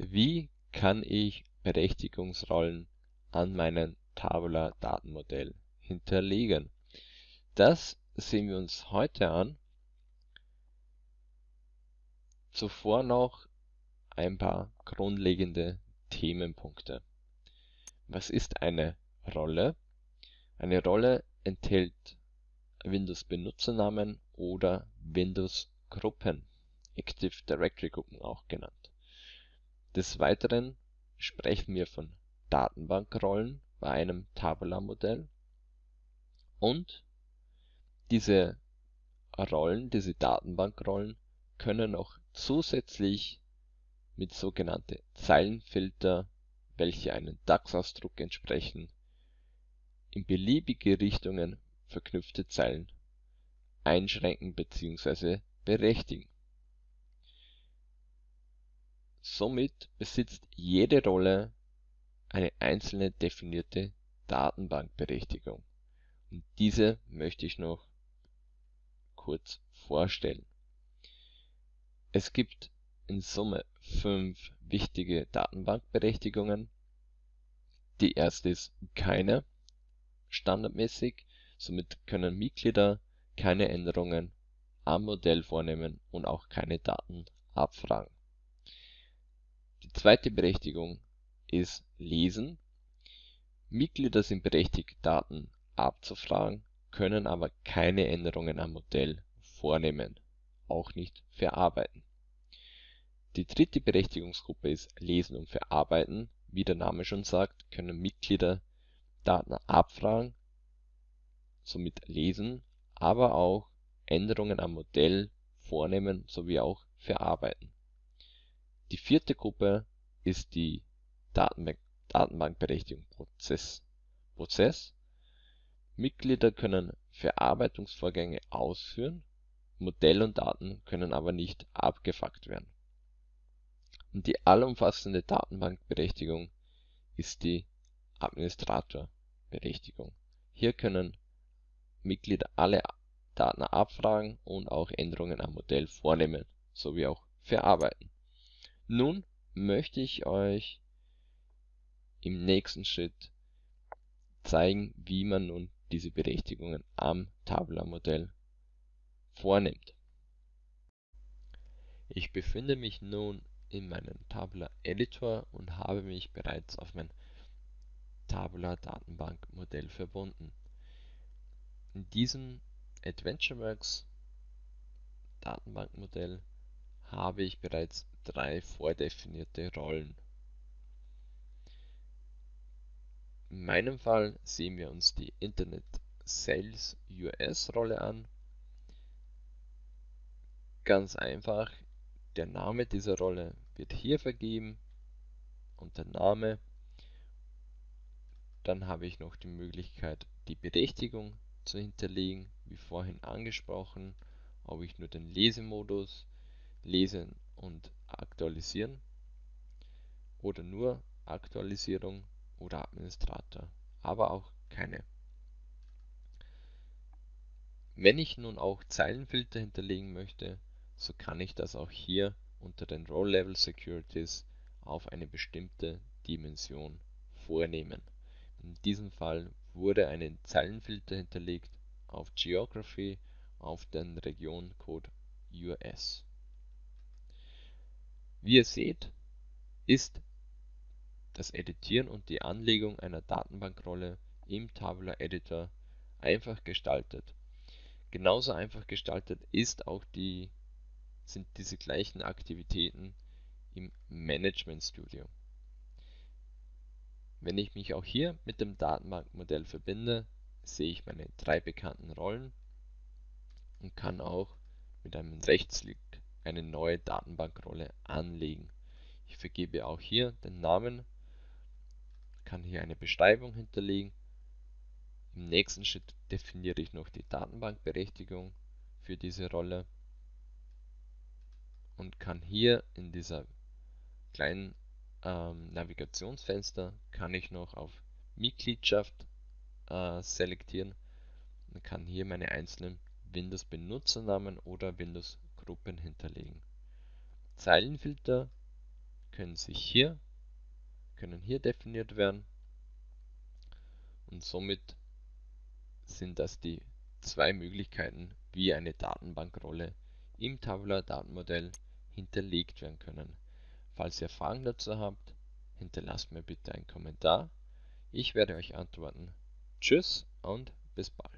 Wie kann ich Berechtigungsrollen an meinem Tabular Datenmodell hinterlegen? Das sehen wir uns heute an. Zuvor noch ein paar grundlegende Themenpunkte. Was ist eine Rolle? Eine Rolle enthält Windows-Benutzernamen oder Windows-Gruppen, Active Directory Gruppen auch genannt. Des Weiteren sprechen wir von Datenbankrollen bei einem Tabular-Modell und diese Rollen, diese Datenbankrollen können auch zusätzlich mit sogenannte Zeilenfilter, welche einem DAX-Ausdruck entsprechen, in beliebige Richtungen verknüpfte Zeilen einschränken bzw. berechtigen. Somit besitzt jede Rolle eine einzelne definierte Datenbankberechtigung und diese möchte ich noch kurz vorstellen. Es gibt in Summe fünf wichtige Datenbankberechtigungen. Die erste ist keine, standardmäßig, somit können Mitglieder keine Änderungen am Modell vornehmen und auch keine Daten abfragen. Zweite Berechtigung ist Lesen. Mitglieder sind berechtigt, Daten abzufragen, können aber keine Änderungen am Modell vornehmen, auch nicht verarbeiten. Die dritte Berechtigungsgruppe ist Lesen und Verarbeiten. Wie der Name schon sagt, können Mitglieder Daten abfragen, somit lesen, aber auch Änderungen am Modell vornehmen sowie auch verarbeiten. Die vierte Gruppe ist die Datenbank Datenbankberechtigung Prozess. Prozess. Mitglieder können Verarbeitungsvorgänge ausführen, Modell und Daten können aber nicht abgefragt werden. Und die allumfassende Datenbankberechtigung ist die Administratorberechtigung. Hier können Mitglieder alle Daten abfragen und auch Änderungen am Modell vornehmen sowie auch verarbeiten. Nun möchte ich euch im nächsten Schritt zeigen, wie man nun diese Berechtigungen am Tabular-Modell vornimmt. Ich befinde mich nun in meinem Tabular Editor und habe mich bereits auf mein Tabular Datenbankmodell verbunden. In diesem AdventureWorks Datenbankmodell habe ich bereits drei vordefinierte Rollen. In meinem Fall sehen wir uns die Internet Sales US Rolle an. Ganz einfach, der Name dieser Rolle wird hier vergeben und der Name. Dann habe ich noch die Möglichkeit, die Berechtigung zu hinterlegen, wie vorhin angesprochen, ob ich nur den Lesemodus lesen und aktualisieren oder nur Aktualisierung oder Administrator, aber auch keine. Wenn ich nun auch Zeilenfilter hinterlegen möchte, so kann ich das auch hier unter den Role Level Securities auf eine bestimmte Dimension vornehmen. In diesem Fall wurde ein Zeilenfilter hinterlegt auf Geography auf den Regioncode US. Wie ihr seht, ist das Editieren und die Anlegung einer Datenbankrolle im Tabular Editor einfach gestaltet. Genauso einfach gestaltet ist auch die, sind diese gleichen Aktivitäten im Management Studio. Wenn ich mich auch hier mit dem Datenbankmodell verbinde, sehe ich meine drei bekannten Rollen und kann auch mit einem Rechtsklick eine neue Datenbankrolle anlegen. Ich vergebe auch hier den Namen kann hier eine Beschreibung hinterlegen. Im nächsten Schritt definiere ich noch die Datenbankberechtigung für diese Rolle und kann hier in dieser kleinen ähm, Navigationsfenster kann ich noch auf Mitgliedschaft äh, selektieren und kann hier meine einzelnen Windows Benutzernamen oder Windows Gruppen hinterlegen. Zeilenfilter können sich hier können hier definiert werden und somit sind das die zwei Möglichkeiten, wie eine Datenbankrolle im Tabular Datenmodell hinterlegt werden können. Falls ihr Fragen dazu habt, hinterlasst mir bitte einen Kommentar. Ich werde euch antworten. Tschüss und bis bald.